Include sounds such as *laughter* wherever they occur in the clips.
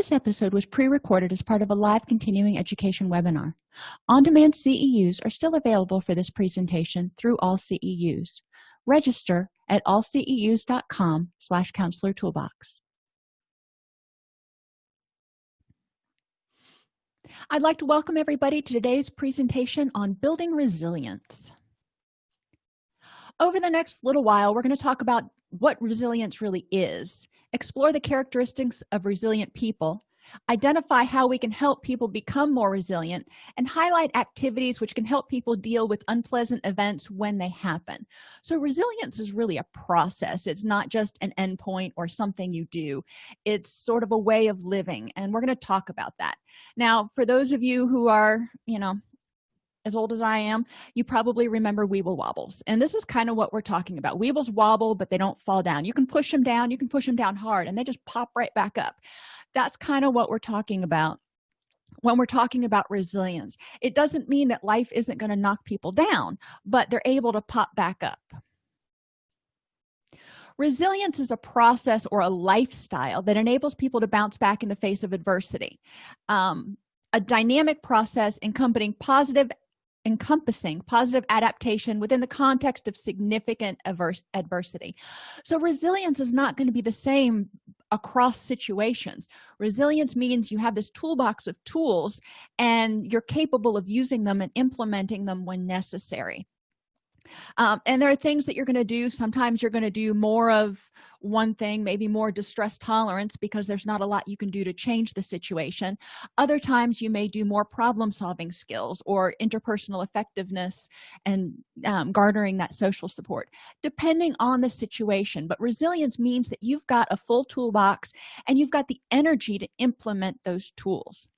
this episode was pre-recorded as part of a live continuing education webinar. On-demand ceus are still available for this presentation through all ceus register at allceus.com slash counselor toolbox. I'd like to welcome everybody to today's presentation on building resilience. Over the next little while we're going to talk about what resilience really is explore the characteristics of resilient people identify how we can help people become more resilient and highlight activities which can help people deal with unpleasant events when they happen. So resilience is really a process. It's not just an endpoint or something you do. It's sort of a way of living and we're going to talk about that. Now for those of you who are you know as old as i am you probably remember weeble wobbles. And this is kind of what we're talking about. Weebles wobble but they don't fall down. You can push them down you can push them down hard and they just pop right back up. That's kind of what we're talking about when we're talking about resilience. It doesn't mean that life isn't going to knock people down but they're able to pop back up. Resilience is a process or a lifestyle that enables people to bounce back in the face of adversity. Um, a dynamic process encompassing positive encompassing positive adaptation within the context of significant adverse adversity. So resilience is not going to be the same across situations. Resilience means you have this toolbox of tools and you're capable of using them and implementing them when necessary um, and there are things that you're going to do. Sometimes you're going to do more of one thing maybe more distress tolerance because there's not a lot you can do to change the situation. Other times you may do more problem solving skills or interpersonal effectiveness and um, garnering that social support depending on the situation. But resilience means that you've got a full toolbox and you've got the energy to implement those tools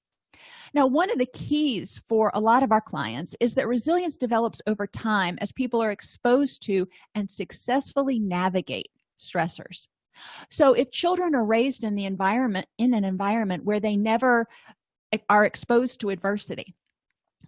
now one of the keys for a lot of our clients is that resilience develops over time as people are exposed to and successfully navigate stressors. So if children are raised in the environment in an environment where they never eh, are exposed to adversity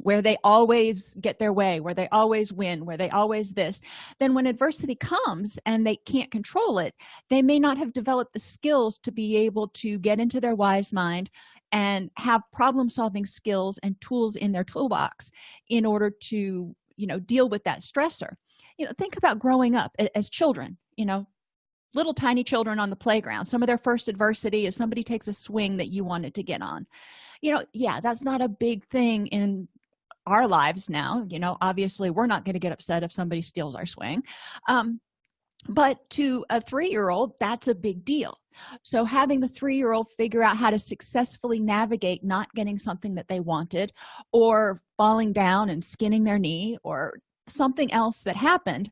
where they always get their way where they always win where they always this then when adversity comes and they can't control it they may not have developed the skills to be able to get into their wise mind and have problem solving skills and tools in their toolbox in order to you know deal with that stressor. You know think about growing up as children you know little tiny children on the playground. Some of their first adversity is somebody takes a swing that you wanted to get on. You know yeah that's not a big thing in our lives now you know obviously we're not going to get upset if somebody steals our swing um, but to a three-year-old that's a big deal. So having the three-year-old figure out how to successfully navigate not getting something that they wanted or falling down and skinning their knee or something else that happened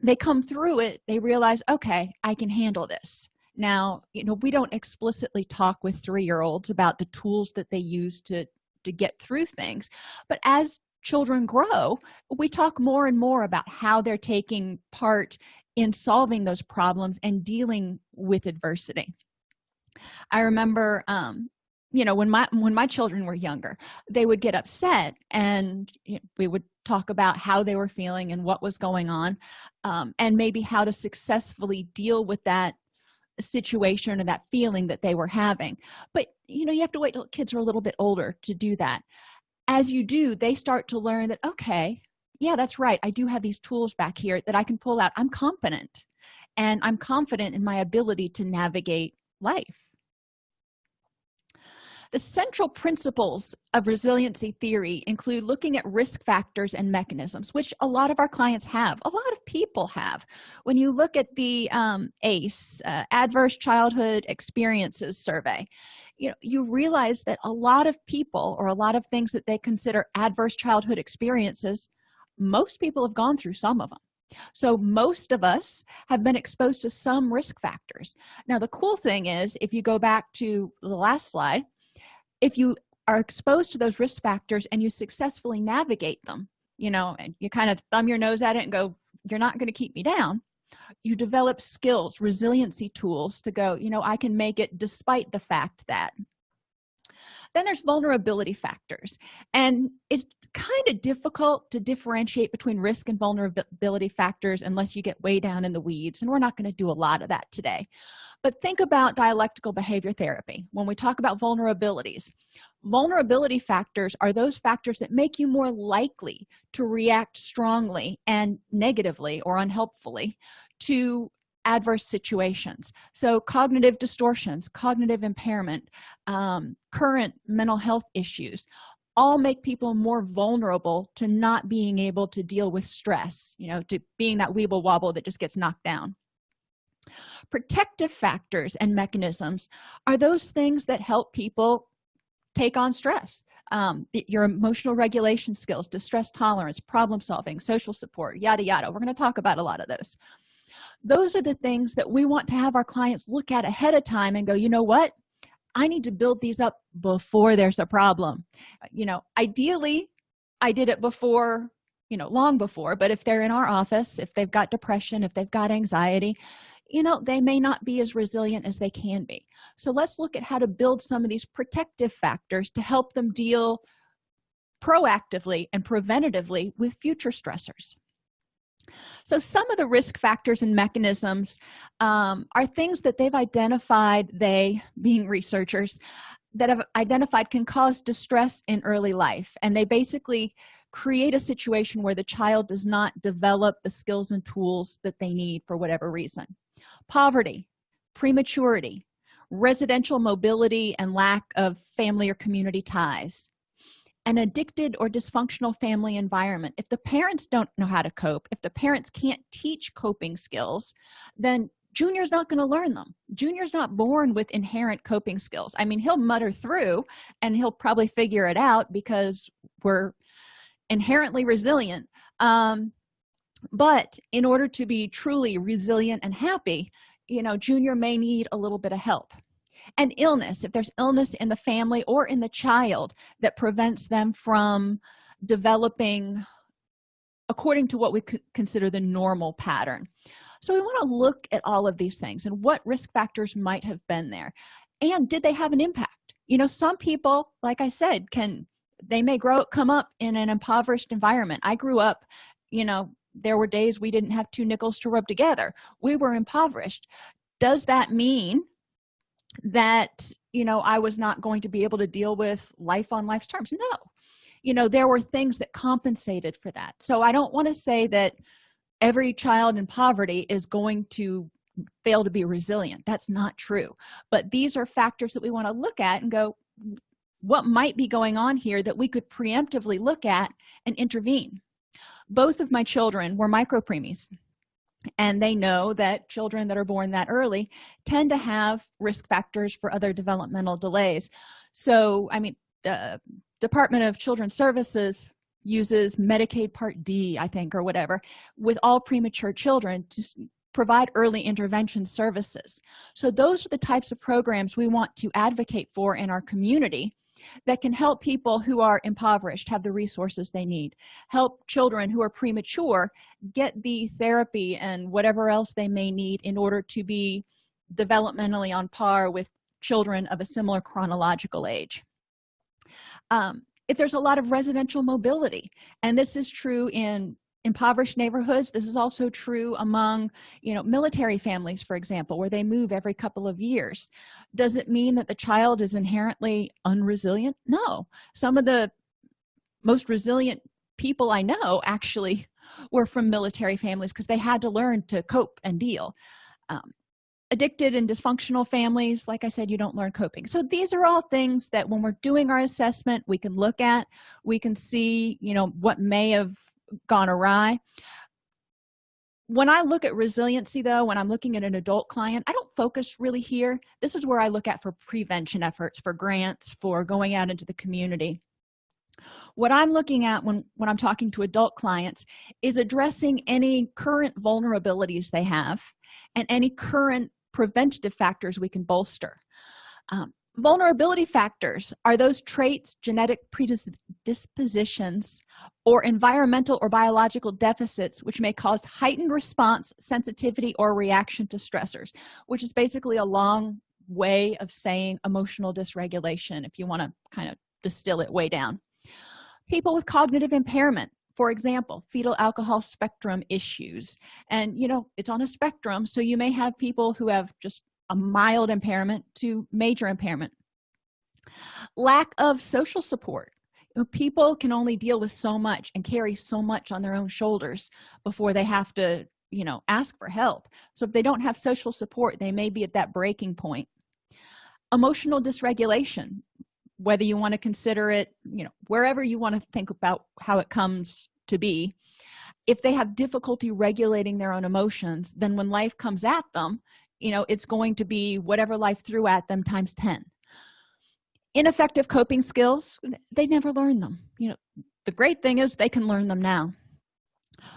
they come through it they realize okay i can handle this. Now you know we don't explicitly talk with three-year-olds about the tools that they use to to get through things. But as children grow we talk more and more about how they're taking part in solving those problems and dealing with adversity. I remember um you know when my when my children were younger they would get upset and you know, we would talk about how they were feeling and what was going on um, and maybe how to successfully deal with that situation or that feeling that they were having. But you know you have to wait till kids are a little bit older to do that. As you do they start to learn that okay yeah that's right i do have these tools back here that i can pull out. I'm confident and i'm confident in my ability to navigate life the central principles of resiliency theory include looking at risk factors and mechanisms which a lot of our clients have a lot of people have. When you look at the um, ace uh, adverse childhood experiences survey you know you realize that a lot of people or a lot of things that they consider adverse childhood experiences most people have gone through some of them so most of us have been exposed to some risk factors. Now the cool thing is if you go back to the last slide if you are exposed to those risk factors and you successfully navigate them you know and you kind of thumb your nose at it and go you're not going to keep me down you develop skills resiliency tools to go you know i can make it despite the fact that then there's vulnerability factors and it's kind of difficult to differentiate between risk and vulnerability factors unless you get way down in the weeds and we're not going to do a lot of that today. But think about dialectical behavior therapy. When we talk about vulnerabilities vulnerability factors are those factors that make you more likely to react strongly and negatively or unhelpfully to adverse situations. So cognitive distortions cognitive impairment um, current mental health issues all make people more vulnerable to not being able to deal with stress you know to being that weeble wobble that just gets knocked down. Protective factors and mechanisms are those things that help people take on stress. Um, your emotional regulation skills distress tolerance problem solving social support yada yada. We're going to talk about a lot of those those are the things that we want to have our clients look at ahead of time and go you know what? I need to build these up before there's a problem. You know ideally i did it before you know long before but if they're in our office if they've got depression if they've got anxiety you know they may not be as resilient as they can be. So let's look at how to build some of these protective factors to help them deal proactively and preventatively with future stressors so some of the risk factors and mechanisms um, are things that they've identified they being researchers that have identified can cause distress in early life. And they basically create a situation where the child does not develop the skills and tools that they need for whatever reason. Poverty prematurity residential mobility and lack of family or community ties an addicted or dysfunctional family environment. If the parents don't know how to cope if the parents can't teach coping skills then junior's not going to learn them. Junior's not born with inherent coping skills. I mean he'll mutter through and he'll probably figure it out because we're inherently resilient. Um, but in order to be truly resilient and happy you know junior may need a little bit of help and illness if there's illness in the family or in the child that prevents them from developing according to what we consider the normal pattern. So we want to look at all of these things and what risk factors might have been there and did they have an impact? You know some people like i said can they may grow come up in an impoverished environment. I grew up you know there were days we didn't have two nickels to rub together. We were impoverished. Does that mean that you know i was not going to be able to deal with life on life's terms. No. You know there were things that compensated for that. So i don't want to say that every child in poverty is going to fail to be resilient. That's not true. But these are factors that we want to look at and go what might be going on here that we could preemptively look at and intervene? Both of my children were micropreemies and they know that children that are born that early tend to have risk factors for other developmental delays. So i mean the department of children's services uses medicaid part d i think or whatever with all premature children to provide early intervention services. So those are the types of programs we want to advocate for in our community that can help people who are impoverished have the resources they need. Help children who are premature get the therapy and whatever else they may need in order to be developmentally on par with children of a similar chronological age. Um, if there's a lot of residential mobility and this is true in impoverished neighborhoods. This is also true among you know military families for example where they move every couple of years. Does it mean that the child is inherently unresilient? No. Some of the most resilient people i know actually *laughs* were from military families because they had to learn to cope and deal. Um, addicted and dysfunctional families like i said you don't learn coping. So these are all things that when we're doing our assessment we can look at. We can see you know what may have gone awry. When i look at resiliency though when i'm looking at an adult client i don't focus really here. This is where i look at for prevention efforts for grants for going out into the community. What i'm looking at when when i'm talking to adult clients is addressing any current vulnerabilities they have and any current preventative factors we can bolster. Um, vulnerability factors are those traits genetic predispositions or environmental or biological deficits which may cause heightened response sensitivity or reaction to stressors which is basically a long way of saying emotional dysregulation if you want to kind of distill it way down. People with cognitive impairment for example fetal alcohol spectrum issues. And you know it's on a spectrum so you may have people who have just a mild impairment to major impairment. Lack of social support. People can only deal with so much and carry so much on their own shoulders before they have to you know ask for help. So if they don't have social support they may be at that breaking point. Emotional dysregulation whether you want to consider it you know wherever you want to think about how it comes to be. If they have difficulty regulating their own emotions then when life comes at them you know it's going to be whatever life threw at them times 10 ineffective coping skills they never learn them. You know the great thing is they can learn them now.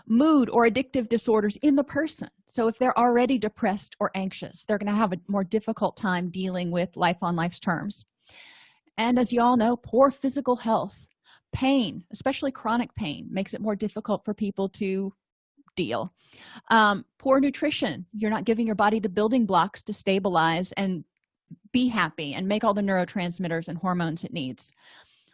Mood or addictive disorders in the person. So if they're already depressed or anxious they're going to have a more difficult time dealing with life on life's terms. And as you all know poor physical health. Pain especially chronic pain makes it more difficult for people to deal. Um, poor nutrition. You're not giving your body the building blocks to stabilize and be happy and make all the neurotransmitters and hormones it needs.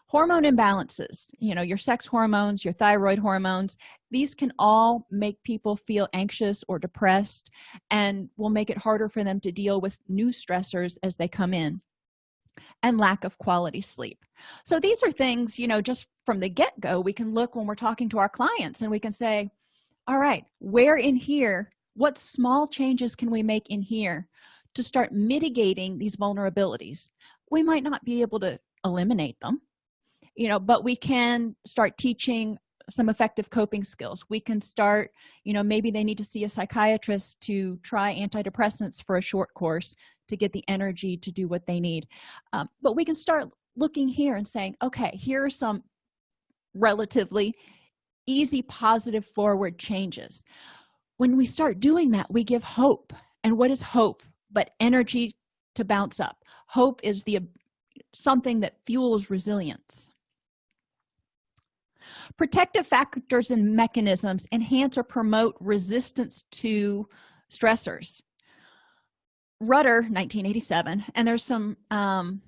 Hormone imbalances you know your sex hormones your thyroid hormones these can all make people feel anxious or depressed and will make it harder for them to deal with new stressors as they come in and lack of quality sleep. So these are things you know just from the get-go we can look when we're talking to our clients and we can say all right where in here what small changes can we make in here to start mitigating these vulnerabilities? We might not be able to eliminate them you know but we can start teaching some effective coping skills. We can start you know maybe they need to see a psychiatrist to try antidepressants for a short course to get the energy to do what they need. Um, but we can start looking here and saying okay here are some relatively easy positive forward changes. When we start doing that we give hope. And what is hope? But energy to bounce up. Hope is the something that fuels resilience. Protective factors and mechanisms enhance or promote resistance to stressors. Rutter 1987 and there's some um,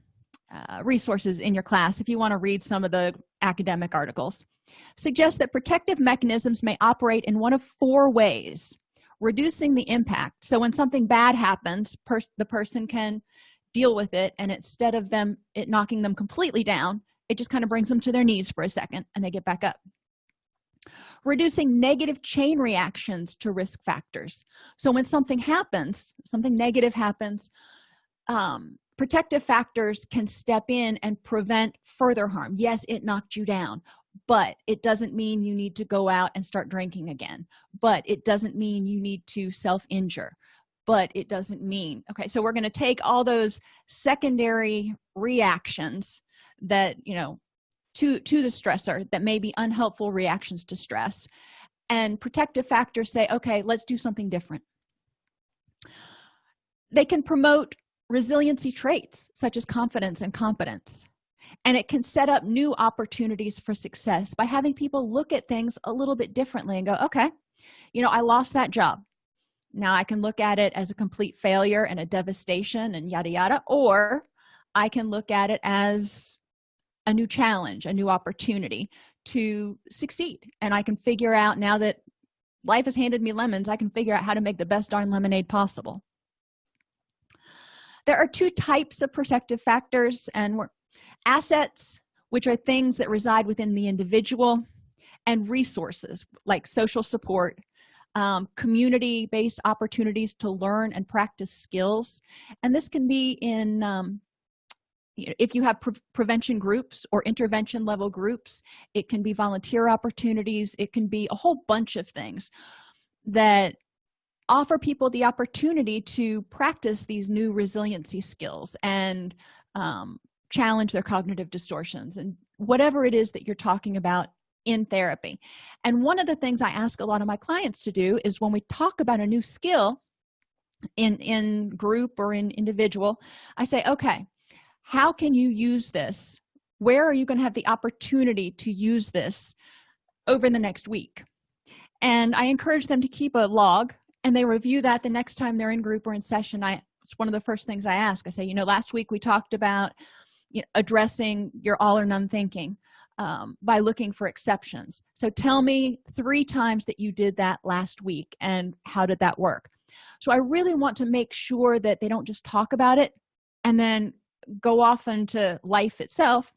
uh, resources in your class if you want to read some of the academic articles suggest that protective mechanisms may operate in one of four ways reducing the impact. So when something bad happens the person can deal with it and instead of them it knocking them completely down it just kind of brings them to their knees for a second and they get back up. Reducing negative chain reactions to risk factors. So when something happens something negative happens um, protective factors can step in and prevent further harm. Yes it knocked you down but it doesn't mean you need to go out and start drinking again. But it doesn't mean you need to self-injure. But it doesn't mean okay so we're going to take all those secondary reactions that you know to to the stressor that may be unhelpful reactions to stress and protective factors say okay let's do something different. They can promote resiliency traits such as confidence and competence and it can set up new opportunities for success by having people look at things a little bit differently and go okay you know i lost that job. Now i can look at it as a complete failure and a devastation and yada yada or i can look at it as a new challenge a new opportunity to succeed. And i can figure out now that life has handed me lemons i can figure out how to make the best darn lemonade possible. There are two types of protective factors and we're assets which are things that reside within the individual and resources like social support um, community-based opportunities to learn and practice skills. And this can be in um, if you have pre prevention groups or intervention level groups it can be volunteer opportunities it can be a whole bunch of things that offer people the opportunity to practice these new resiliency skills and um, challenge their cognitive distortions and whatever it is that you're talking about in therapy. And one of the things i ask a lot of my clients to do is when we talk about a new skill in in group or in individual i say okay how can you use this? Where are you going to have the opportunity to use this over the next week? And i encourage them to keep a log and they review that the next time they're in group or in session. I it's one of the first things i ask. I say you know last week we talked about you know, addressing your all or none thinking um, by looking for exceptions. So tell me three times that you did that last week and how did that work? So i really want to make sure that they don't just talk about it and then go off into life itself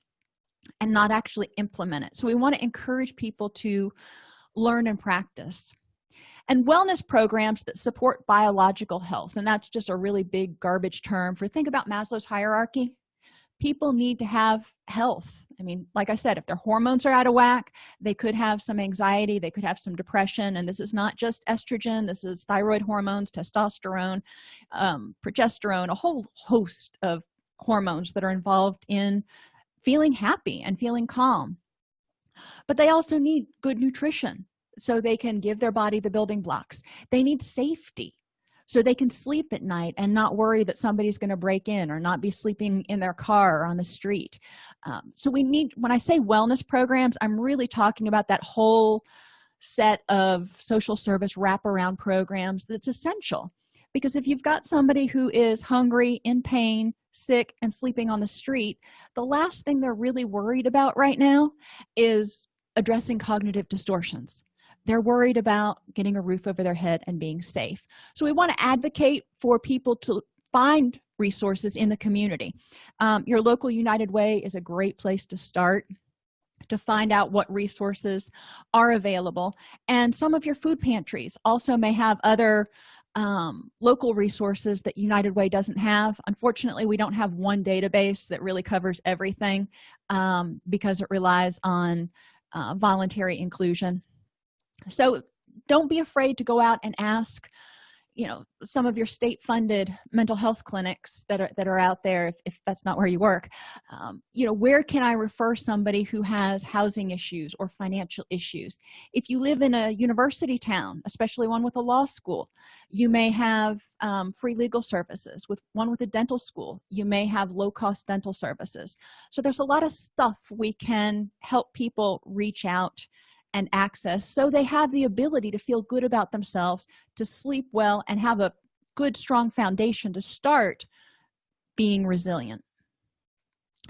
and not actually implement it. So we want to encourage people to learn and practice. And wellness programs that support biological health and that's just a really big garbage term for think about maslow's hierarchy people need to have health. I mean like i said if their hormones are out of whack they could have some anxiety they could have some depression and this is not just estrogen this is thyroid hormones testosterone um, progesterone a whole host of hormones that are involved in feeling happy and feeling calm. But they also need good nutrition so they can give their body the building blocks. They need safety so they can sleep at night and not worry that somebody's going to break in or not be sleeping in their car or on the street. Um, so we need when i say wellness programs i'm really talking about that whole set of social service wraparound programs that's essential. Because if you've got somebody who is hungry in pain sick and sleeping on the street the last thing they're really worried about right now is addressing cognitive distortions they're worried about getting a roof over their head and being safe. So we want to advocate for people to find resources in the community. Um, your local united way is a great place to start to find out what resources are available. And some of your food pantries also may have other um, local resources that united way doesn't have. Unfortunately we don't have one database that really covers everything um, because it relies on uh, voluntary inclusion so don't be afraid to go out and ask you know some of your state funded mental health clinics that are that are out there if, if that's not where you work. Um, you know where can i refer somebody who has housing issues or financial issues? If you live in a university town especially one with a law school you may have um, free legal services. With one with a dental school you may have low-cost dental services. So there's a lot of stuff we can help people reach out and access so they have the ability to feel good about themselves to sleep well and have a good strong foundation to start being resilient.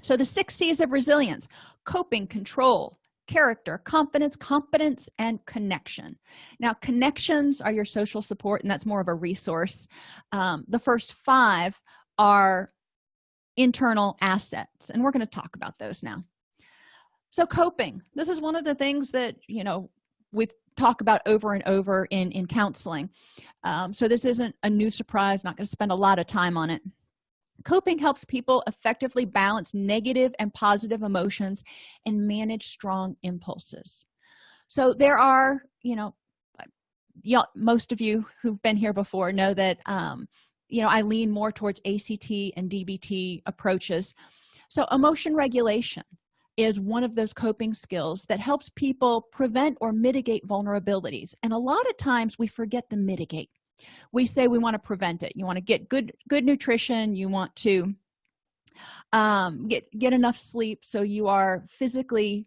So the six c's of resilience coping control character confidence competence and connection. Now connections are your social support and that's more of a resource. Um, the first five are internal assets and we're going to talk about those now so coping. This is one of the things that you know we talk about over and over in in counseling. Um, so this isn't a new surprise not going to spend a lot of time on it. Coping helps people effectively balance negative and positive emotions and manage strong impulses. So there are you know most of you who've been here before know that um, you know i lean more towards act and dbt approaches. So emotion regulation is one of those coping skills that helps people prevent or mitigate vulnerabilities. And a lot of times we forget to mitigate. We say we want to prevent it. You want to get good good nutrition you want to um, get get enough sleep so you are physically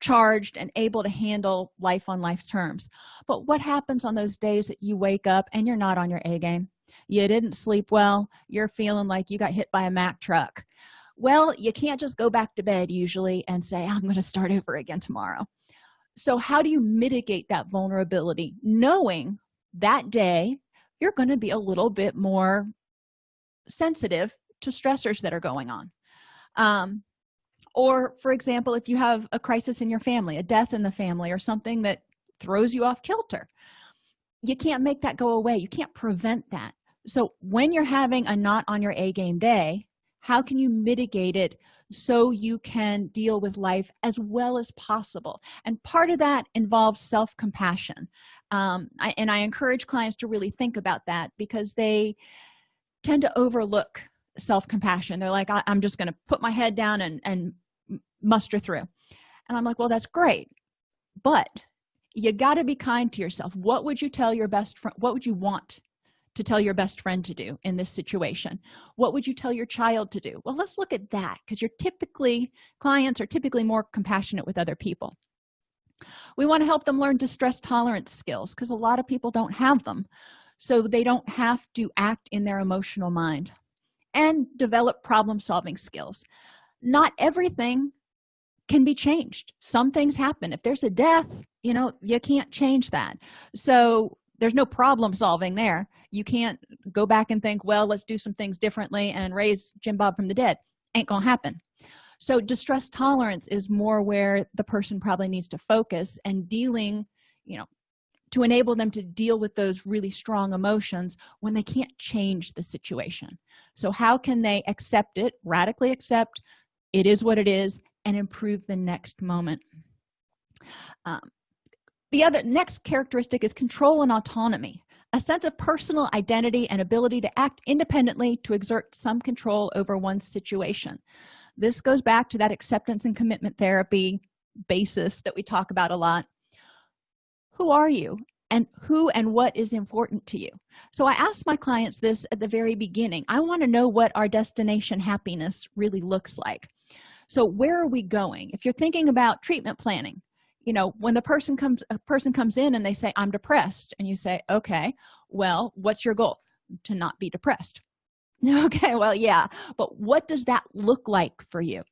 charged and able to handle life on life's terms. But what happens on those days that you wake up and you're not on your a game? You didn't sleep well. You're feeling like you got hit by a mack truck well you can't just go back to bed usually and say i'm going to start over again tomorrow. So how do you mitigate that vulnerability? Knowing that day you're going to be a little bit more sensitive to stressors that are going on. Um, or for example if you have a crisis in your family a death in the family or something that throws you off kilter you can't make that go away. You can't prevent that. So when you're having a not on your a game day how can you mitigate it so you can deal with life as well as possible? And part of that involves self-compassion. Um, and i encourage clients to really think about that because they tend to overlook self-compassion. They're like I am just going to put my head down and and muster through. And i'm like well that's great but you got to be kind to yourself. What would you tell your best friend what would you want to tell your best friend to do in this situation? What would you tell your child to do? Well let's look at that because you're typically clients are typically more compassionate with other people. We want to help them learn distress tolerance skills because a lot of people don't have them so they don't have to act in their emotional mind and develop problem solving skills. Not everything can be changed. Some things happen. If there's a death you know you can't change that. So there's no problem solving there you can't go back and think well let's do some things differently and raise jim bob from the dead. Ain't gonna happen. So distress tolerance is more where the person probably needs to focus and dealing you know to enable them to deal with those really strong emotions when they can't change the situation. So how can they accept it radically accept it is what it is and improve the next moment? Um, the other next characteristic is control and autonomy a sense of personal identity and ability to act independently to exert some control over one's situation. This goes back to that acceptance and commitment therapy basis that we talk about a lot. Who are you? And who and what is important to you? So i ask my clients this at the very beginning. I want to know what our destination happiness really looks like. So where are we going? If you're thinking about treatment planning you know when the person comes a person comes in and they say i'm depressed and you say okay well what's your goal? To not be depressed. *laughs* Okay well yeah but what does that look like for you?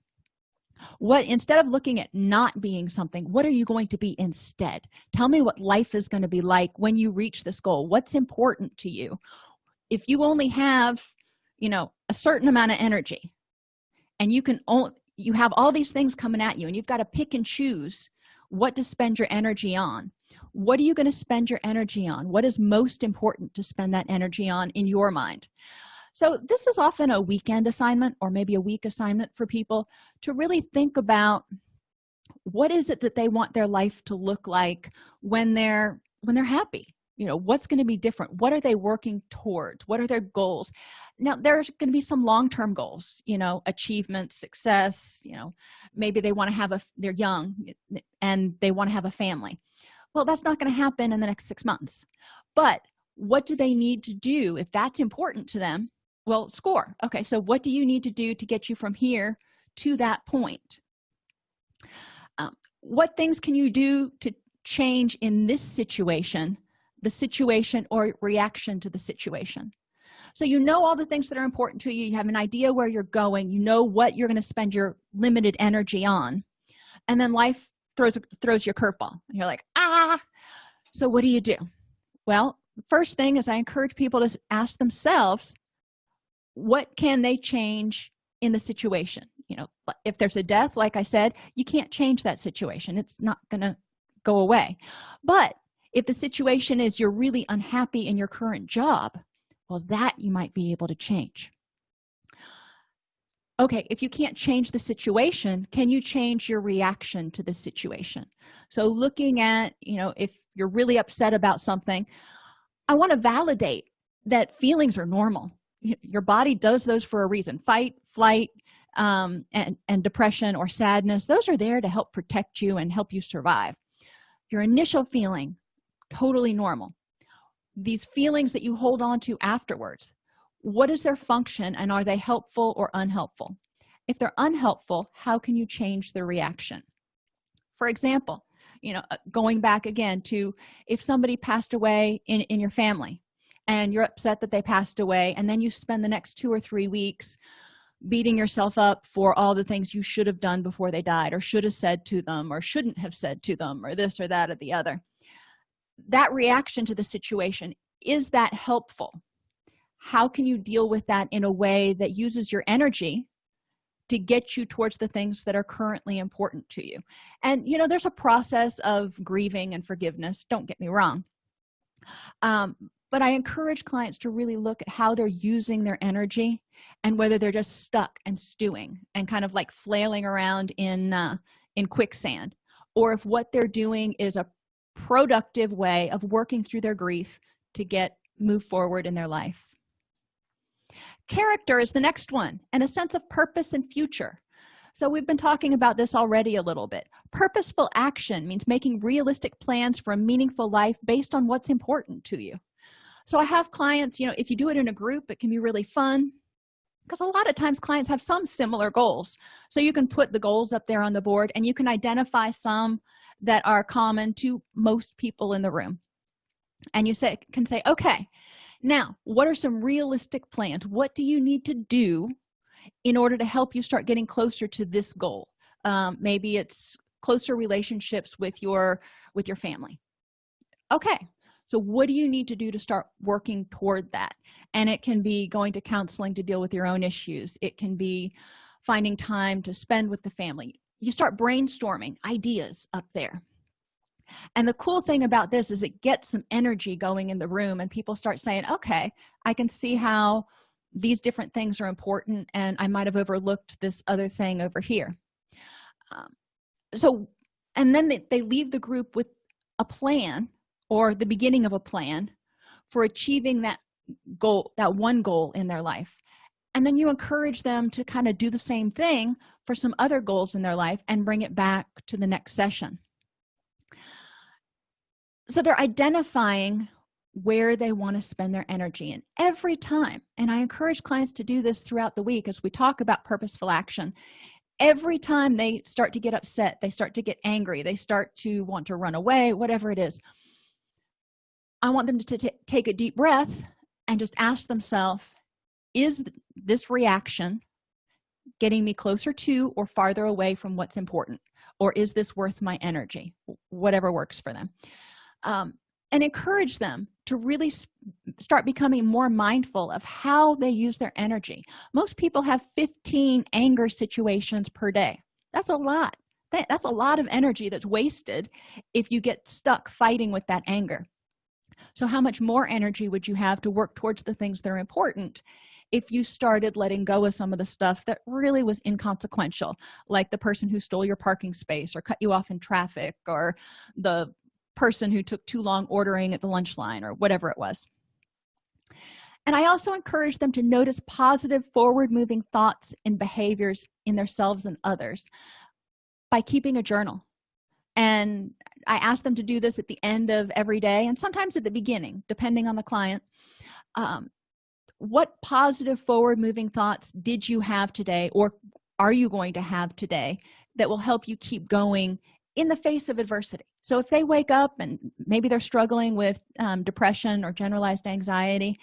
What instead of looking at not being something what are you going to be instead? Tell me what life is going to be like when you reach this goal. What's important to you? If you only have you know a certain amount of energy and you can only you have all these things coming at you and you've got to pick and choose what to spend your energy on. What are you going to spend your energy on? What is most important to spend that energy on in your mind? So this is often a weekend assignment or maybe a week assignment for people to really think about what is it that they want their life to look like when they're when they're happy you know what's going to be different? What are they working towards? What are their goals? Now there's going to be some long-term goals you know achievement success you know maybe they want to have a they're young and they want to have a family. Well that's not going to happen in the next six months. But what do they need to do if that's important to them? Well score. Okay so what do you need to do to get you from here to that point? Um, what things can you do to change in this situation the situation or reaction to the situation. So you know all the things that are important to you. You have an idea where you're going. You know what you're going to spend your limited energy on. And then life throws throws your curveball. And you're like ah so what do you do? Well first thing is i encourage people to ask themselves what can they change in the situation? You know if there's a death like i said you can't change that situation. It's not gonna go away. But if the situation is you're really unhappy in your current job well that you might be able to change. Okay if you can't change the situation can you change your reaction to the situation? So looking at you know if you're really upset about something i want to validate that feelings are normal. Your body does those for a reason fight flight um, and, and depression or sadness those are there to help protect you and help you survive. Your initial feeling totally normal. These feelings that you hold on to afterwards what is their function and are they helpful or unhelpful? If they're unhelpful how can you change the reaction? For example you know uh, going back again to if somebody passed away in in your family and you're upset that they passed away and then you spend the next two or three weeks beating yourself up for all the things you should have done before they died or should have said to them or shouldn't have said to them or this or that or the other that reaction to the situation is that helpful? How can you deal with that in a way that uses your energy to get you towards the things that are currently important to you? And you know there's a process of grieving and forgiveness don't get me wrong. Um, but i encourage clients to really look at how they're using their energy and whether they're just stuck and stewing and kind of like flailing around in uh, in quicksand or if what they're doing is a productive way of working through their grief to get move forward in their life. Character is the next one and a sense of purpose and future. So we've been talking about this already a little bit. Purposeful action means making realistic plans for a meaningful life based on what's important to you. So i have clients you know if you do it in a group it can be really fun because a lot of times clients have some similar goals. So you can put the goals up there on the board and you can identify some that are common to most people in the room. And you say can say okay now what are some realistic plans? What do you need to do in order to help you start getting closer to this goal? Um, maybe it's closer relationships with your with your family. Okay so what do you need to do to start working toward that? And it can be going to counseling to deal with your own issues. It can be finding time to spend with the family you start brainstorming ideas up there. And the cool thing about this is it gets some energy going in the room and people start saying okay i can see how these different things are important and i might have overlooked this other thing over here. Um, so and then they, they leave the group with a plan or the beginning of a plan for achieving that goal that one goal in their life and then you encourage them to kind of do the same thing for some other goals in their life and bring it back to the next session. So they're identifying where they want to spend their energy and every time and i encourage clients to do this throughout the week as we talk about purposeful action. Every time they start to get upset they start to get angry they start to want to run away whatever it is i want them to take a deep breath and just ask themselves is this reaction getting me closer to or farther away from what's important? Or is this worth my energy? Whatever works for them. Um, and encourage them to really start becoming more mindful of how they use their energy. Most people have 15 anger situations per day. That's a lot. That's a lot of energy that's wasted if you get stuck fighting with that anger. So how much more energy would you have to work towards the things that are important if you started letting go of some of the stuff that really was inconsequential like the person who stole your parking space or cut you off in traffic or the person who took too long ordering at the lunch line or whatever it was. And i also encourage them to notice positive forward moving thoughts and behaviors in themselves and others by keeping a journal. And i ask them to do this at the end of every day and sometimes at the beginning depending on the client. Um, what positive forward moving thoughts did you have today or are you going to have today that will help you keep going in the face of adversity? So if they wake up and maybe they're struggling with um, depression or generalized anxiety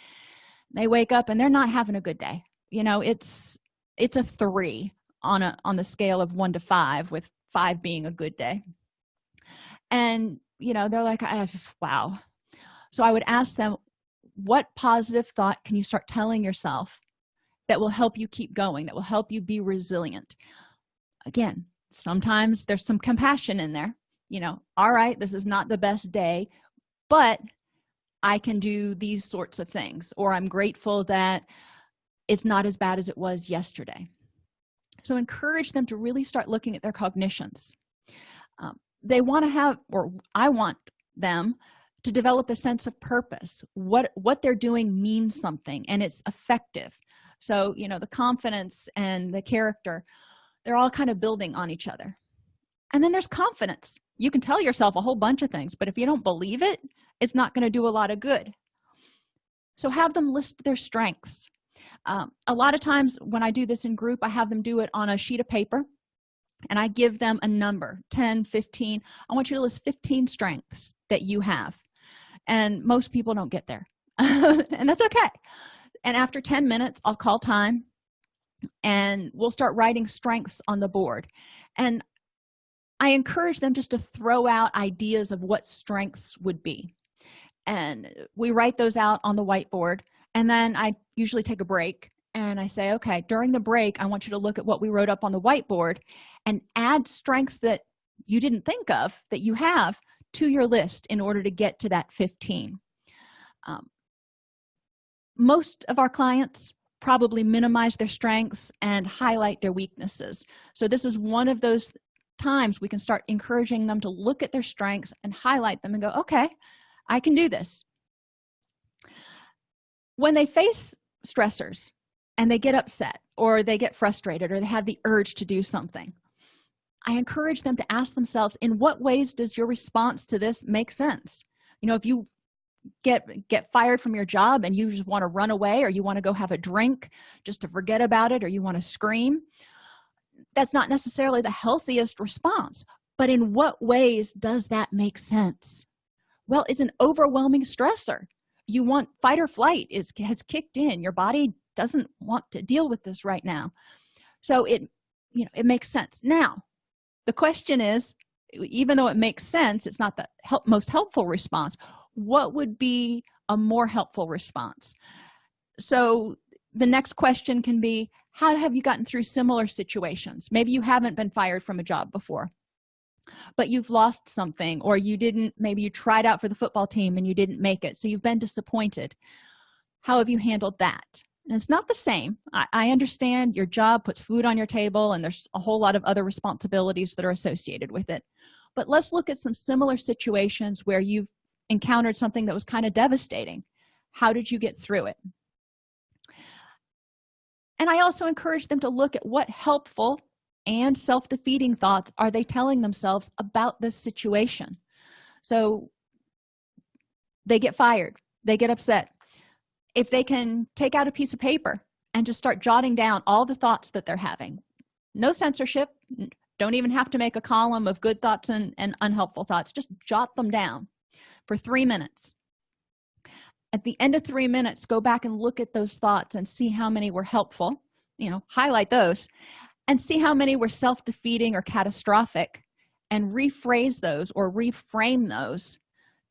they wake up and they're not having a good day. You know it's it's a three on a on the scale of one to five with five being a good day. And you know they're like I wow. So i would ask them what positive thought can you start telling yourself that will help you keep going that will help you be resilient? Again sometimes there's some compassion in there you know all right this is not the best day but i can do these sorts of things or i'm grateful that it's not as bad as it was yesterday. So encourage them to really start looking at their cognitions. Um, they want to have or i want them to develop a sense of purpose what what they're doing means something and it's effective. So you know the confidence and the character they're all kind of building on each other. And then there's confidence. You can tell yourself a whole bunch of things but if you don't believe it it's not going to do a lot of good. So have them list their strengths. Um, a lot of times when i do this in group i have them do it on a sheet of paper and i give them a number 10 15 i want you to list 15 strengths that you have and most people don't get there. *laughs* And that's okay. And after 10 minutes i'll call time and we'll start writing strengths on the board. And i encourage them just to throw out ideas of what strengths would be. And we write those out on the whiteboard and then i usually take a break and i say okay during the break i want you to look at what we wrote up on the whiteboard and add strengths that you didn't think of that you have to your list in order to get to that 15 um, most of our clients probably minimize their strengths and highlight their weaknesses. So this is one of those times we can start encouraging them to look at their strengths and highlight them and go okay i can do this. When they face stressors and they get upset or they get frustrated or they have the urge to do something i encourage them to ask themselves in what ways does your response to this make sense? You know if you get get fired from your job and you just want to run away or you want to go have a drink just to forget about it or you want to scream that's not necessarily the healthiest response. But in what ways does that make sense? Well it's an overwhelming stressor. You want fight or flight is has kicked in. Your body doesn't want to deal with this right now. So it you know it makes sense. Now the question is even though it makes sense it's not the help, most helpful response what would be a more helpful response? So the next question can be how have you gotten through similar situations? Maybe you haven't been fired from a job before but you've lost something or you didn't maybe you tried out for the football team and you didn't make it so you've been disappointed. How have you handled that and it's not the same. I, I, understand your job puts food on your table and there's a whole lot of other responsibilities that are associated with it. But let's look at some similar situations where you've encountered something that was kind of devastating. How did you get through it? And i also encourage them to look at what helpful and self-defeating thoughts are they telling themselves about this situation. So they get fired. They get upset if they can take out a piece of paper and just start jotting down all the thoughts that they're having. No censorship. Don't even have to make a column of good thoughts and, and unhelpful thoughts. Just jot them down for three minutes. At the end of three minutes go back and look at those thoughts and see how many were helpful you know highlight those and see how many were self-defeating or catastrophic and rephrase those or reframe those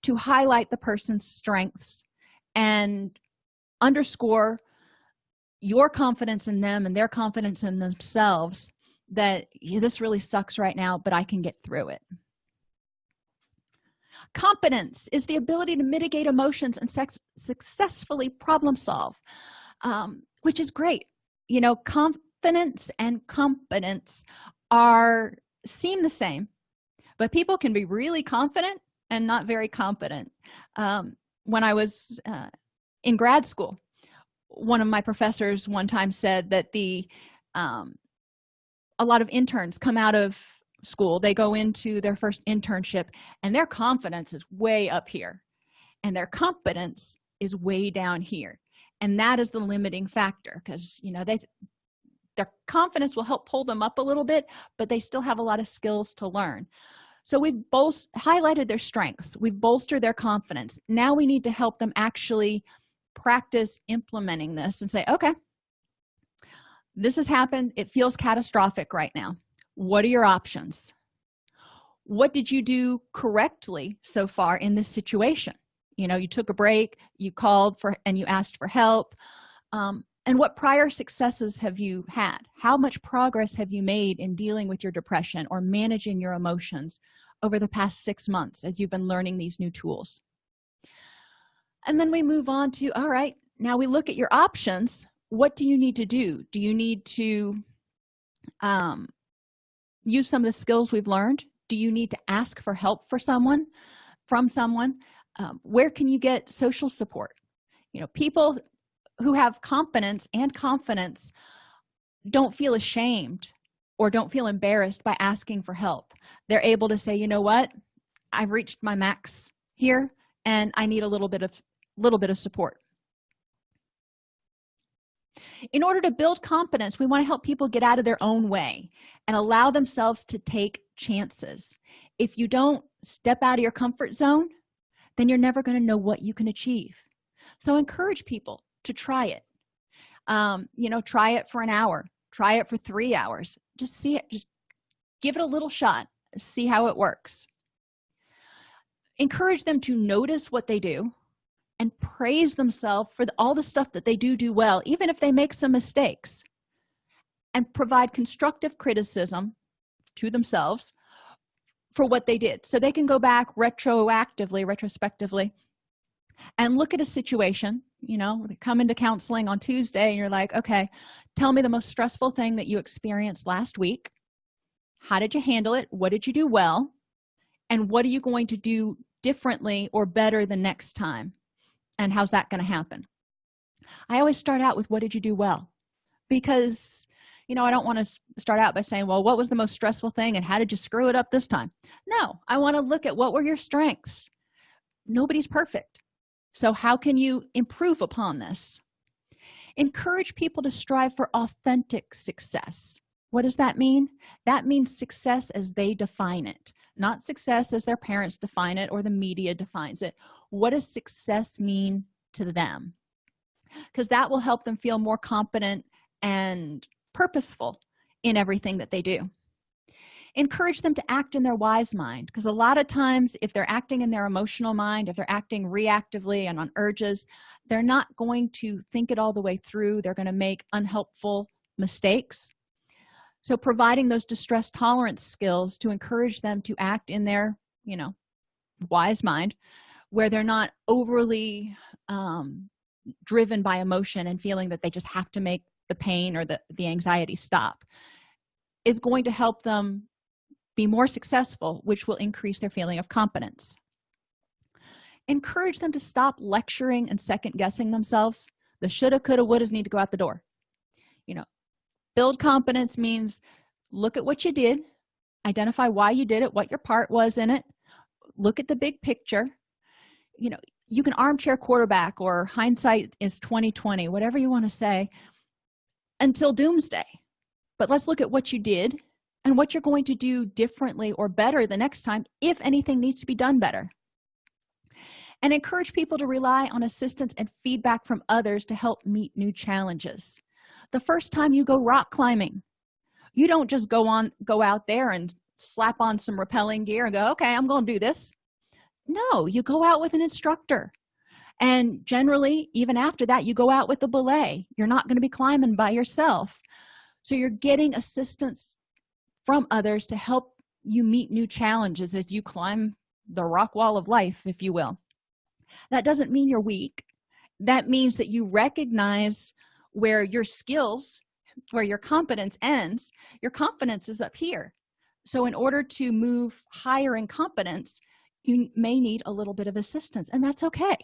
to highlight the person's strengths and underscore your confidence in them and their confidence in themselves that yeah, this really sucks right now but i can get through it. Competence is the ability to mitigate emotions and successfully problem solve um, which is great. You know confidence and competence are seem the same but people can be really confident and not very competent. Um, when i was uh, in grad school. One of my professors one time said that the um, a lot of interns come out of school they go into their first internship and their confidence is way up here and their competence is way down here and that is the limiting factor because you know they their confidence will help pull them up a little bit but they still have a lot of skills to learn. So we've both highlighted their strengths we've bolstered their confidence. Now we need to help them actually practice implementing this and say okay this has happened. It feels catastrophic right now. What are your options? What did you do correctly so far in this situation? You know you took a break you called for and you asked for help. Um, and what prior successes have you had? How much progress have you made in dealing with your depression or managing your emotions over the past six months as you've been learning these new tools and then we move on to all right now we look at your options. What do you need to do? Do you need to um, use some of the skills we've learned? Do you need to ask for help for someone from someone? Um, where can you get social support? You know people who have competence and confidence don't feel ashamed or don't feel embarrassed by asking for help. They're able to say you know what? I've reached my max here and i need a little bit of little bit of support. In order to build competence we want to help people get out of their own way and allow themselves to take chances. If you don't step out of your comfort zone then you're never going to know what you can achieve. So encourage people to try it. Um, you know try it for an hour try it for three hours. Just see it just give it a little shot see how it works. Encourage them to notice what they do and praise themselves for the, all the stuff that they do do well even if they make some mistakes and provide constructive criticism to themselves for what they did. So they can go back retroactively retrospectively and look at a situation you know come into counseling on tuesday and you're like okay tell me the most stressful thing that you experienced last week. How did you handle it? What did you do well? And what are you going to do differently or better the next time and how's that going to happen? I always start out with what did you do well? Because you know i don't want to start out by saying well what was the most stressful thing and how did you screw it up this time? No i want to look at what were your strengths. Nobody's perfect. So how can you improve upon this? Encourage people to strive for authentic success. What does that mean? That means success as they define it not success as their parents define it or the media defines it. What does success mean to them? Because that will help them feel more competent and purposeful in everything that they do. Encourage them to act in their wise mind because a lot of times if they're acting in their emotional mind if they're acting reactively and on urges they're not going to think it all the way through. They're going to make unhelpful mistakes so providing those distress tolerance skills to encourage them to act in their you know wise mind where they're not overly um, driven by emotion and feeling that they just have to make the pain or the, the anxiety stop is going to help them be more successful which will increase their feeling of competence. Encourage them to stop lecturing and second guessing themselves. The shoulda coulda wouldas need to go out the door. You know build competence means look at what you did identify why you did it what your part was in it look at the big picture. You know you can armchair quarterback or hindsight is 2020 whatever you want to say until doomsday. But let's look at what you did and what you're going to do differently or better the next time if anything needs to be done better. And encourage people to rely on assistance and feedback from others to help meet new challenges the first time you go rock climbing you don't just go on go out there and slap on some rappelling gear and go okay i'm going to do this. No you go out with an instructor. And generally even after that you go out with the belay. You're not going to be climbing by yourself. So you're getting assistance from others to help you meet new challenges as you climb the rock wall of life if you will. That doesn't mean you're weak. That means that you recognize where your skills where your competence ends your confidence is up here. So in order to move higher in competence you may need a little bit of assistance and that's okay.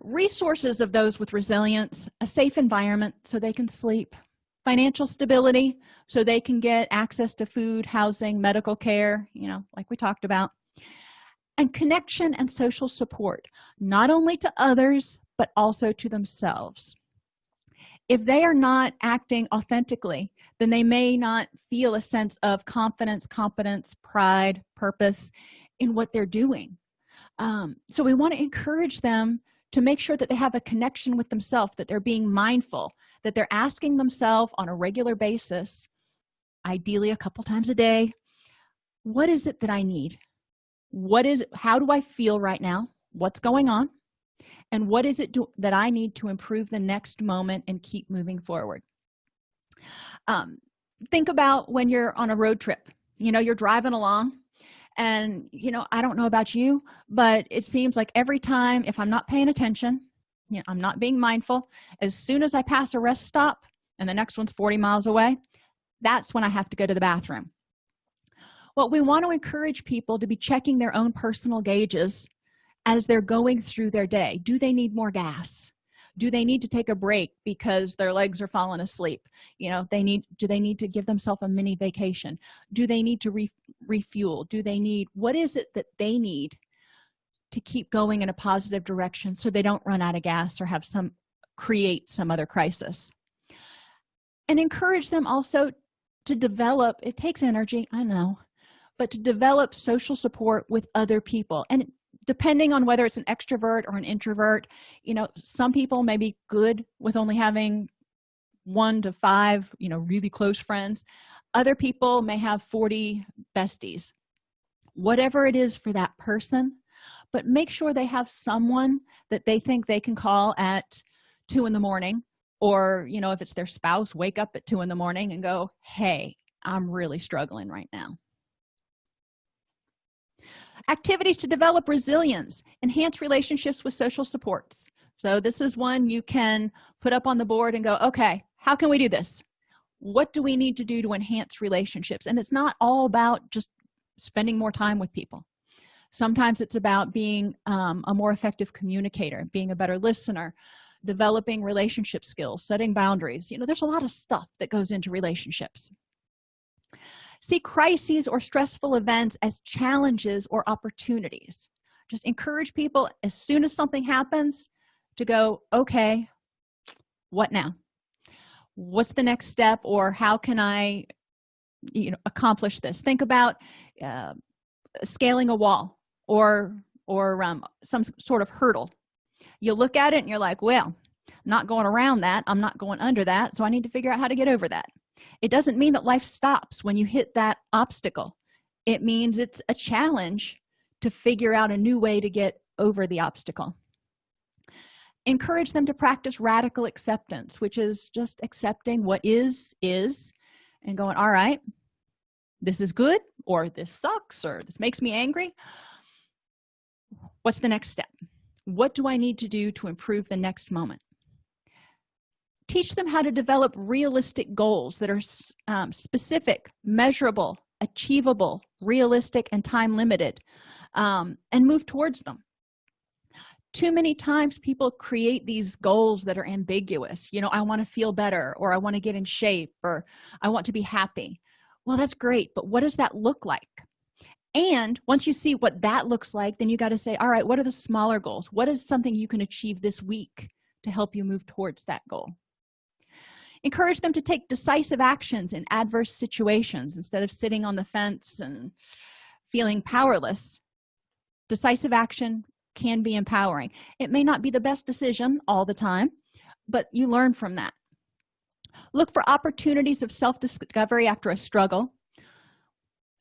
Resources of those with resilience a safe environment so they can sleep financial stability so they can get access to food housing medical care you know like we talked about and connection and social support not only to others but also to themselves. If they are not acting authentically then they may not feel a sense of confidence competence pride purpose in what they're doing. Um, so we want to encourage them to make sure that they have a connection with themselves that they're being mindful that they're asking themselves on a regular basis ideally a couple times a day what is it that i need what is how do i feel right now? What's going on? And what is it do, that i need to improve the next moment and keep moving forward? Um, think about when you're on a road trip. You know you're driving along and you know i don't know about you but it seems like every time if i'm not paying attention you know, i'm not being mindful as soon as i pass a rest stop and the next one's 40 miles away that's when i have to go to the bathroom what we want to encourage people to be checking their own personal gauges as they're going through their day. Do they need more gas? Do they need to take a break because their legs are falling asleep? You know they need do they need to give themselves a mini vacation? Do they need to re refuel? Do they need what is it that they need to keep going in a positive direction so they don't run out of gas or have some create some other crisis? And encourage them also to develop it takes energy i know but to develop social support with other people. And depending on whether it's an extrovert or an introvert you know some people may be good with only having one to five you know really close friends. Other people may have 40 besties. Whatever it is for that person but make sure they have someone that they think they can call at two in the morning. Or you know if it's their spouse wake up at two in the morning and go hey i'm really struggling right now activities to develop resilience enhance relationships with social supports. So this is one you can put up on the board and go okay how can we do this? What do we need to do to enhance relationships? And it's not all about just spending more time with people. Sometimes it's about being um, a more effective communicator being a better listener developing relationship skills setting boundaries. You know there's a lot of stuff that goes into relationships see crises or stressful events as challenges or opportunities. Just encourage people as soon as something happens to go okay what now? What's the next step or how can i you know accomplish this? Think about uh, scaling a wall or or um, some sort of hurdle. You look at it and you're like well i'm not going around that. I'm not going under that so i need to figure out how to get over that it doesn't mean that life stops when you hit that obstacle. It means it's a challenge to figure out a new way to get over the obstacle. Encourage them to practice radical acceptance which is just accepting what is is and going all right this is good or this sucks or this makes me angry. What's the next step? What do i need to do to improve the next moment teach them how to develop realistic goals that are um, specific measurable achievable realistic and time limited um, and move towards them. Too many times people create these goals that are ambiguous you know i want to feel better or i want to get in shape or i want to be happy. Well that's great but what does that look like? And once you see what that looks like then you got to say all right what are the smaller goals? What is something you can achieve this week to help you move towards that goal encourage them to take decisive actions in adverse situations instead of sitting on the fence and feeling powerless. Decisive action can be empowering. It may not be the best decision all the time but you learn from that. Look for opportunities of self-discovery after a struggle.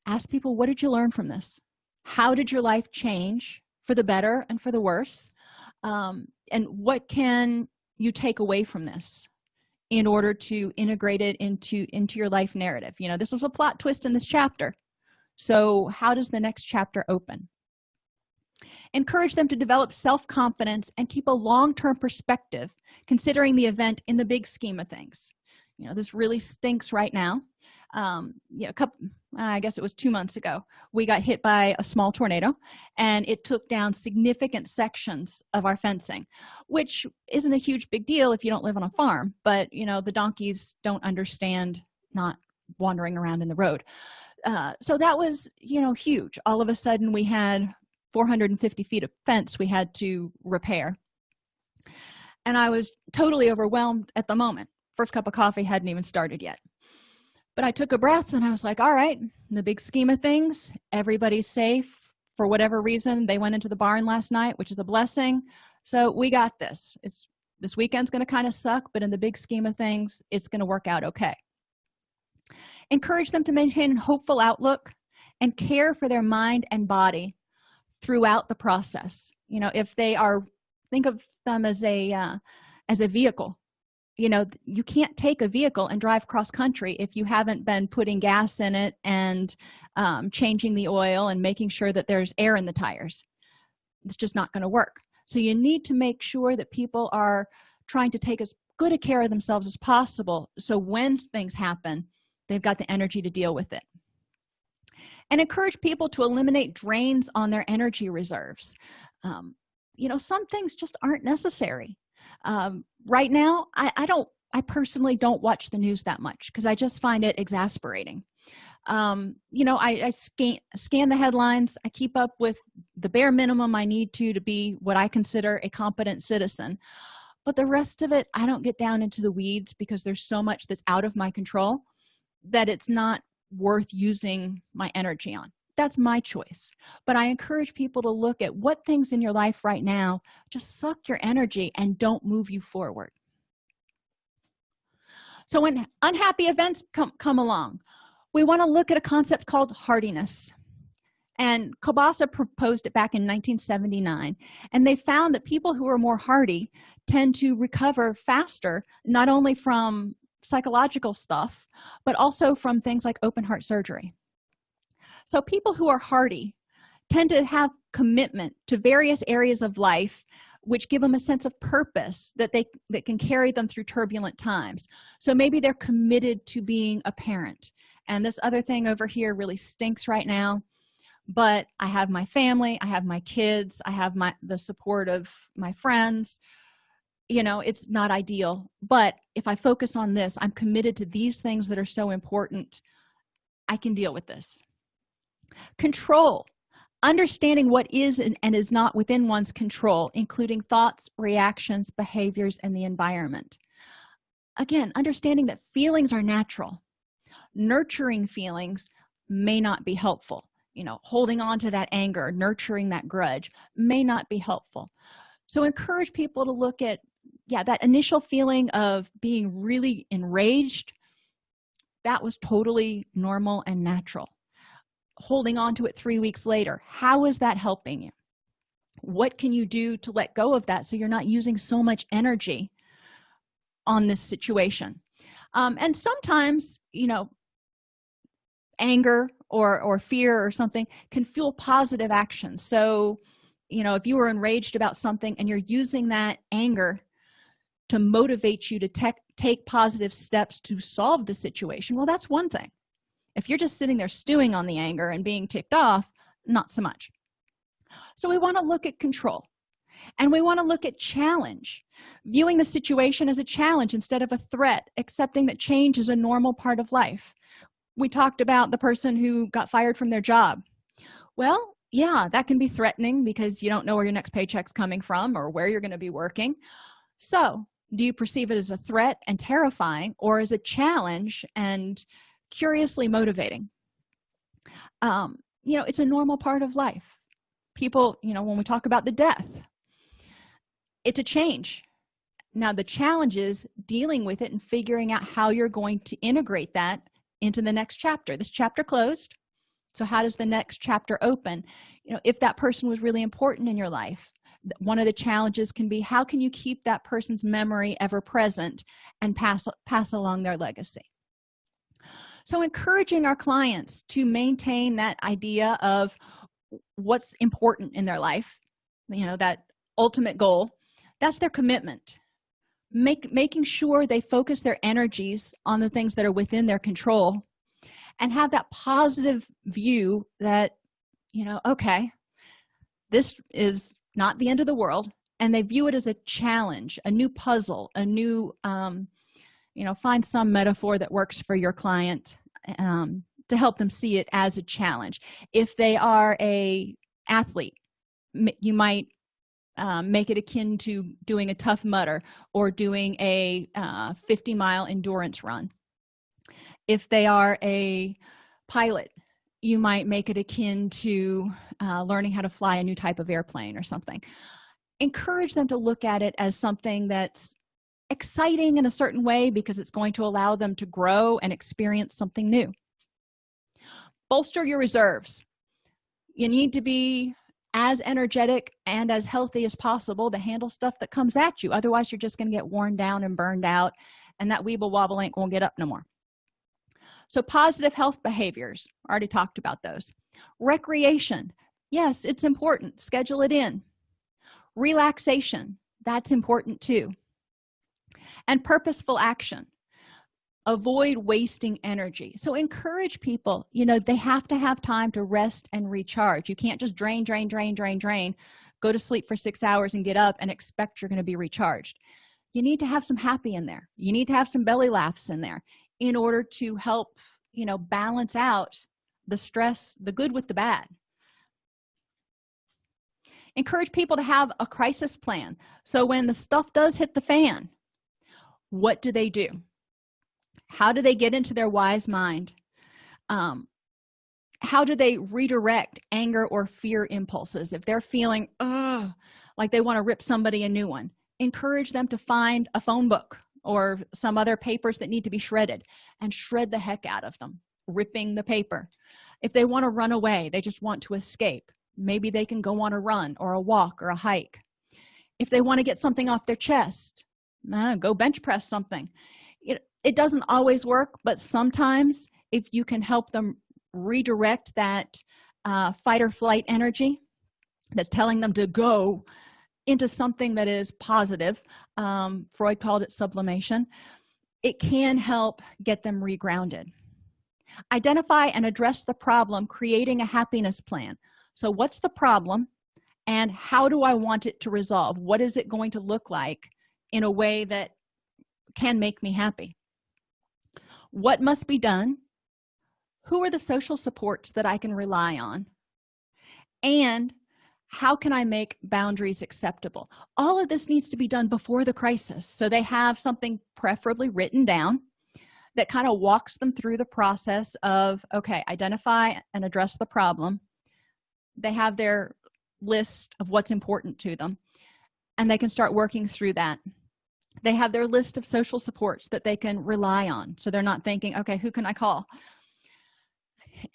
Ask people what did you learn from this? How did your life change for the better and for the worse? Um, and what can you take away from this in order to integrate it into into your life narrative. You know this was a plot twist in this chapter. So how does the next chapter open? Encourage them to develop self-confidence and keep a long-term perspective considering the event in the big scheme of things. You know this really stinks right now. Um you know a couple i guess it was two months ago we got hit by a small tornado and it took down significant sections of our fencing which isn't a huge big deal if you don't live on a farm but you know the donkeys don't understand not wandering around in the road. Uh, so that was you know huge. All of a sudden we had 450 feet of fence we had to repair. And i was totally overwhelmed at the moment. First cup of coffee hadn't even started yet but i took a breath and i was like all right in the big scheme of things everybody's safe for whatever reason. They went into the barn last night which is a blessing. So we got this. It's this weekend's going to kind of suck but in the big scheme of things it's going to work out okay. Encourage them to maintain a hopeful outlook and care for their mind and body throughout the process. You know if they are think of them as a uh, as a vehicle you know you can't take a vehicle and drive cross country if you haven't been putting gas in it and um, changing the oil and making sure that there's air in the tires. It's just not going to work. So you need to make sure that people are trying to take as good a care of themselves as possible so when things happen they've got the energy to deal with it. And encourage people to eliminate drains on their energy reserves. Um, you know some things just aren't necessary um, right now I, I don't i personally don't watch the news that much because i just find it exasperating. Um, you know I, I scan scan the headlines. I keep up with the bare minimum i need to to be what i consider a competent citizen. But the rest of it i don't get down into the weeds because there's so much that's out of my control that it's not worth using my energy on that's my choice. But i encourage people to look at what things in your life right now just suck your energy and don't move you forward. So when unhappy events come, come along we want to look at a concept called hardiness. And Kobasa proposed it back in 1979 and they found that people who are more hardy tend to recover faster not only from psychological stuff but also from things like open heart surgery so people who are hardy tend to have commitment to various areas of life which give them a sense of purpose that they that can carry them through turbulent times. So maybe they're committed to being a parent. And this other thing over here really stinks right now but i have my family i have my kids i have my the support of my friends. You know it's not ideal but if i focus on this i'm committed to these things that are so important i can deal with this control. Understanding what is and is not within one's control including thoughts reactions behaviors and the environment. Again understanding that feelings are natural. Nurturing feelings may not be helpful. You know holding on to that anger nurturing that grudge may not be helpful. So encourage people to look at yeah that initial feeling of being really enraged. That was totally normal and natural holding on to it three weeks later. How is that helping you? What can you do to let go of that so you're not using so much energy on this situation? Um, and sometimes you know anger or or fear or something can fuel positive action. So you know if you were enraged about something and you're using that anger to motivate you to take positive steps to solve the situation well that's one thing if you're just sitting there stewing on the anger and being ticked off not so much. So we want to look at control and we want to look at challenge. Viewing the situation as a challenge instead of a threat accepting that change is a normal part of life. We talked about the person who got fired from their job. Well yeah that can be threatening because you don't know where your next paycheck's coming from or where you're going to be working. So do you perceive it as a threat and terrifying or as a challenge and curiously motivating. Um you know it's a normal part of life. People you know when we talk about the death it's a change. Now the challenge is dealing with it and figuring out how you're going to integrate that into the next chapter. This chapter closed so how does the next chapter open? You know if that person was really important in your life one of the challenges can be how can you keep that person's memory ever present and pass pass along their legacy so encouraging our clients to maintain that idea of what's important in their life you know that ultimate goal that's their commitment. Make making sure they focus their energies on the things that are within their control and have that positive view that you know okay this is not the end of the world and they view it as a challenge a new puzzle a new um, you know find some metaphor that works for your client um, to help them see it as a challenge. If they are a athlete you might um, make it akin to doing a Tough Mudder or doing a uh, 50 mile endurance run. If they are a pilot you might make it akin to uh, learning how to fly a new type of airplane or something. Encourage them to look at it as something that's exciting in a certain way because it's going to allow them to grow and experience something new. Bolster your reserves. You need to be as energetic and as healthy as possible to handle stuff that comes at you. Otherwise you're just going to get worn down and burned out and that weeble wobble ain't won't get up no more. So positive health behaviors already talked about those. Recreation yes it's important. Schedule it in. Relaxation that's important too and purposeful action. Avoid wasting energy. So encourage people you know they have to have time to rest and recharge. You can't just drain drain drain drain drain go to sleep for six hours and get up and expect you're going to be recharged. You need to have some happy in there. You need to have some belly laughs in there in order to help you know balance out the stress the good with the bad. Encourage people to have a crisis plan. So when the stuff does hit the fan what do they do? How do they get into their wise mind? Um, how do they redirect anger or fear impulses? If they're feeling oh like they want to rip somebody a new one encourage them to find a phone book or some other papers that need to be shredded and shred the heck out of them ripping the paper. If they want to run away they just want to escape. Maybe they can go on a run or a walk or a hike. If they want to get something off their chest uh, go bench press something. It, it doesn't always work but sometimes if you can help them redirect that uh, fight or flight energy that's telling them to go into something that is positive um, freud called it sublimation it can help get them regrounded. Identify and address the problem creating a happiness plan. So what's the problem and how do i want it to resolve? What is it going to look like in a way that can make me happy. What must be done? Who are the social supports that i can rely on? And how can i make boundaries acceptable? All of this needs to be done before the crisis so they have something preferably written down that kind of walks them through the process of okay identify and address the problem. They have their list of what's important to them and they can start working through that they have their list of social supports that they can rely on. So they're not thinking okay who can i call?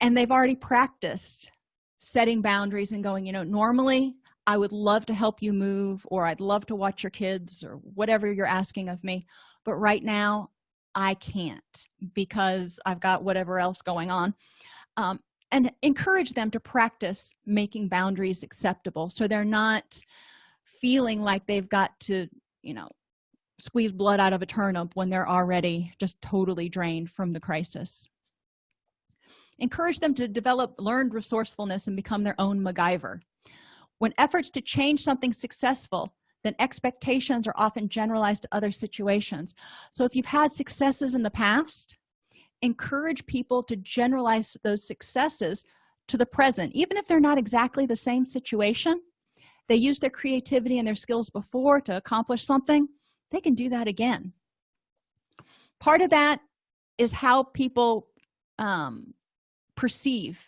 And they've already practiced setting boundaries and going you know normally i would love to help you move or i'd love to watch your kids or whatever you're asking of me but right now i can't because i've got whatever else going on. Um, and encourage them to practice making boundaries acceptable so they're not feeling like they've got to you know squeeze blood out of a turnip when they're already just totally drained from the crisis. Encourage them to develop learned resourcefulness and become their own macgyver. When efforts to change something successful then expectations are often generalized to other situations. So if you've had successes in the past encourage people to generalize those successes to the present. Even if they're not exactly the same situation they use their creativity and their skills before to accomplish something they can do that again. Part of that is how people um, perceive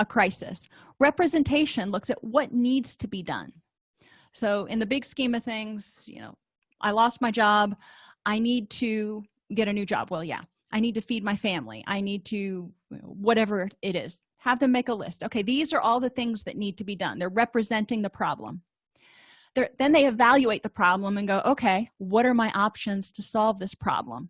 a crisis. Representation looks at what needs to be done. So in the big scheme of things you know i lost my job. I need to get a new job. Well yeah i need to feed my family. I need to whatever it is. Have them make a list. Okay these are all the things that need to be done. They're representing the problem then they evaluate the problem and go okay what are my options to solve this problem?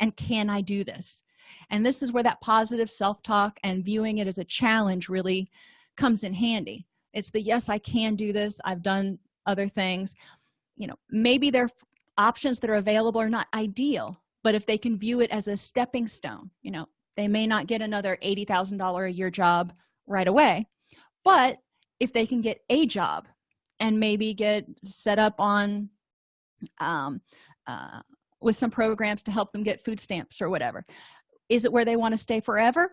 And can i do this? And this is where that positive self-talk and viewing it as a challenge really comes in handy. It's the yes i can do this. I've done other things. You know maybe their options that are available are not ideal but if they can view it as a stepping stone you know they may not get another $80,000 a year job right away but if they can get a job and maybe get set up on um, uh, with some programs to help them get food stamps or whatever. Is it where they want to stay forever?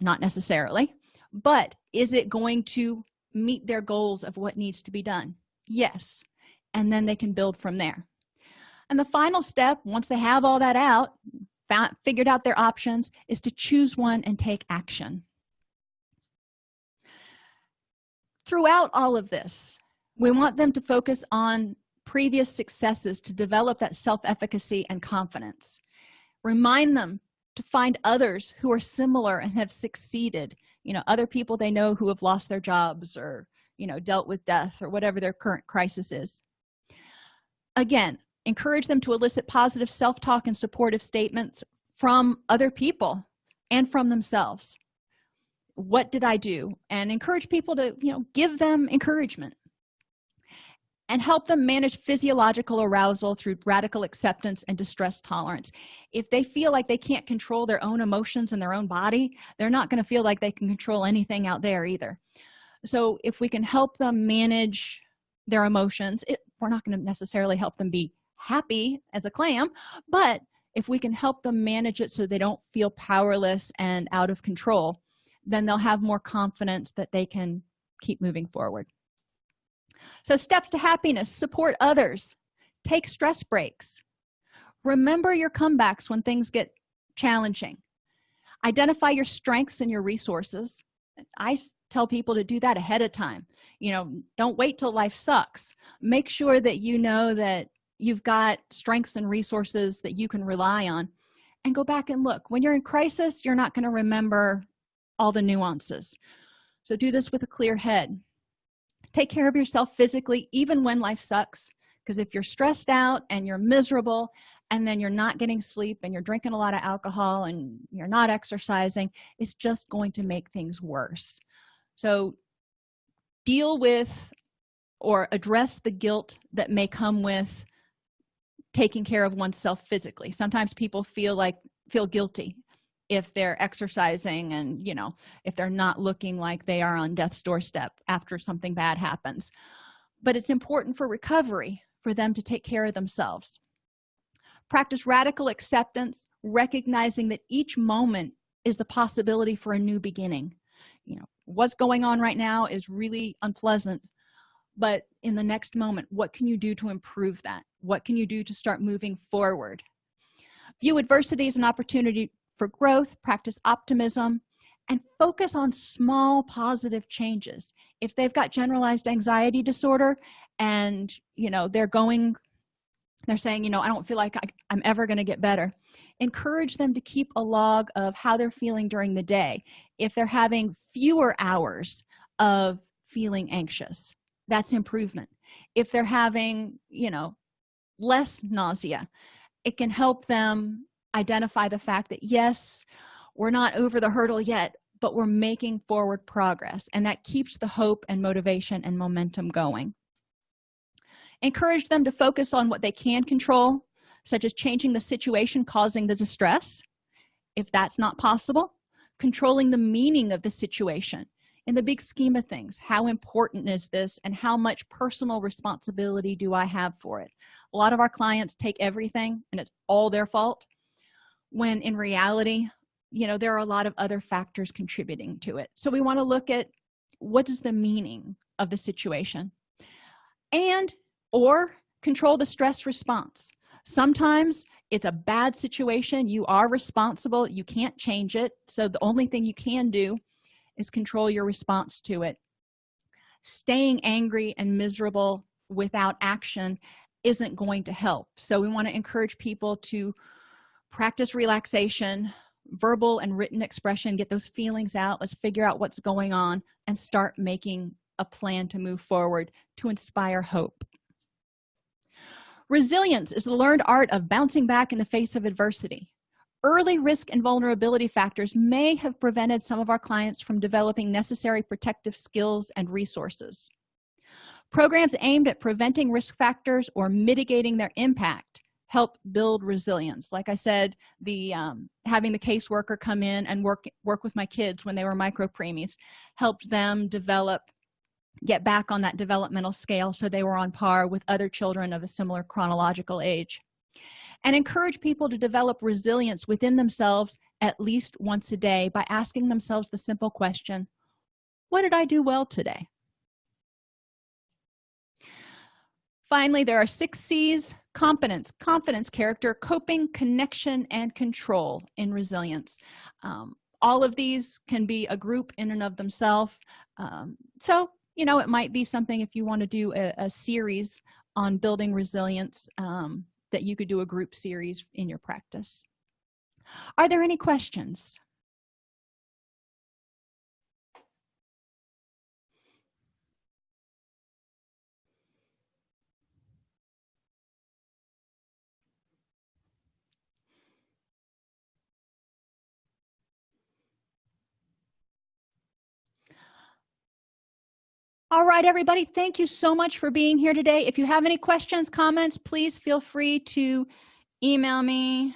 Not necessarily. But is it going to meet their goals of what needs to be done? Yes. And then they can build from there. And the final step once they have all that out found, figured out their options is to choose one and take action. Throughout all of this we want them to focus on previous successes to develop that self-efficacy and confidence. Remind them to find others who are similar and have succeeded you know other people they know who have lost their jobs or you know dealt with death or whatever their current crisis is. Again encourage them to elicit positive self-talk and supportive statements from other people and from themselves. What did i do? And encourage people to you know give them encouragement and help them manage physiological arousal through radical acceptance and distress tolerance. If they feel like they can't control their own emotions in their own body they're not going to feel like they can control anything out there either. So if we can help them manage their emotions it, we're not going to necessarily help them be happy as a clam but if we can help them manage it so they don't feel powerless and out of control then they'll have more confidence that they can keep moving forward so steps to happiness support others take stress breaks. Remember your comebacks when things get challenging. Identify your strengths and your resources. I tell people to do that ahead of time. You know don't wait till life sucks. Make sure that you know that you've got strengths and resources that you can rely on. And go back and look. When you're in crisis you're not going to remember all the nuances. So do this with a clear head take care of yourself physically even when life sucks. Because if you're stressed out and you're miserable and then you're not getting sleep and you're drinking a lot of alcohol and you're not exercising it's just going to make things worse. So deal with or address the guilt that may come with taking care of oneself physically. Sometimes people feel like feel guilty if they're exercising and you know if they're not looking like they are on death's doorstep after something bad happens. But it's important for recovery for them to take care of themselves. Practice radical acceptance recognizing that each moment is the possibility for a new beginning. You know what's going on right now is really unpleasant but in the next moment what can you do to improve that? What can you do to start moving forward? View adversity as an opportunity for growth practice optimism and focus on small positive changes. If they've got generalized anxiety disorder and you know they're going they're saying you know i don't feel like I, am ever going to get better encourage them to keep a log of how they're feeling during the day. If they're having fewer hours of feeling anxious that's improvement. If they're having you know less nausea it can help them identify the fact that yes we're not over the hurdle yet but we're making forward progress and that keeps the hope and motivation and momentum going. Encourage them to focus on what they can control such as changing the situation causing the distress if that's not possible controlling the meaning of the situation. In the big scheme of things how important is this and how much personal responsibility do i have for it? A lot of our clients take everything and it's all their fault when in reality you know there are a lot of other factors contributing to it. So we want to look at what is the meaning of the situation and or control the stress response. Sometimes it's a bad situation you are responsible you can't change it. So the only thing you can do is control your response to it. Staying angry and miserable without action isn't going to help. So we want to encourage people to practice relaxation verbal and written expression get those feelings out. Let's figure out what's going on and start making a plan to move forward to inspire hope. Resilience is the learned art of bouncing back in the face of adversity. Early risk and vulnerability factors may have prevented some of our clients from developing necessary protective skills and resources. Programs aimed at preventing risk factors or mitigating their impact help build resilience. Like i said the um, having the caseworker come in and work work with my kids when they were micro preemies helped them develop get back on that developmental scale so they were on par with other children of a similar chronological age. And encourage people to develop resilience within themselves at least once a day by asking themselves the simple question what did i do well today finally there are six c's competence confidence character coping connection and control in resilience. Um, all of these can be a group in and of themselves. Um, so you know it might be something if you want to do a, a series on building resilience um, that you could do a group series in your practice. Are there any questions all right everybody thank you so much for being here today. If you have any questions comments please feel free to email me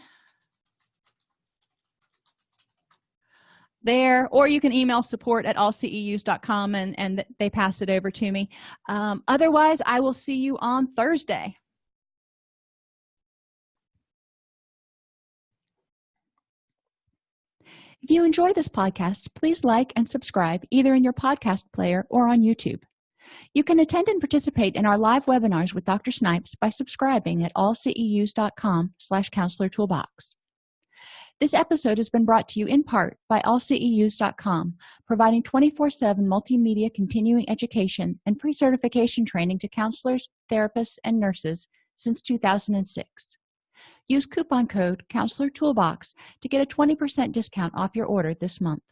there or you can email support at allceus.com and and they pass it over to me. Um, otherwise i will see you on thursday if you enjoy this podcast please like and subscribe either in your podcast player or on youtube. You can attend and participate in our live webinars with dr snipes by subscribing at allceus.com slash counselor toolbox. This episode has been brought to you in part by allceus.com providing 24-7 multimedia continuing education and pre-certification training to counselors therapists and nurses since 2006 use coupon code counselor toolbox to get a 20 percent discount off your order this month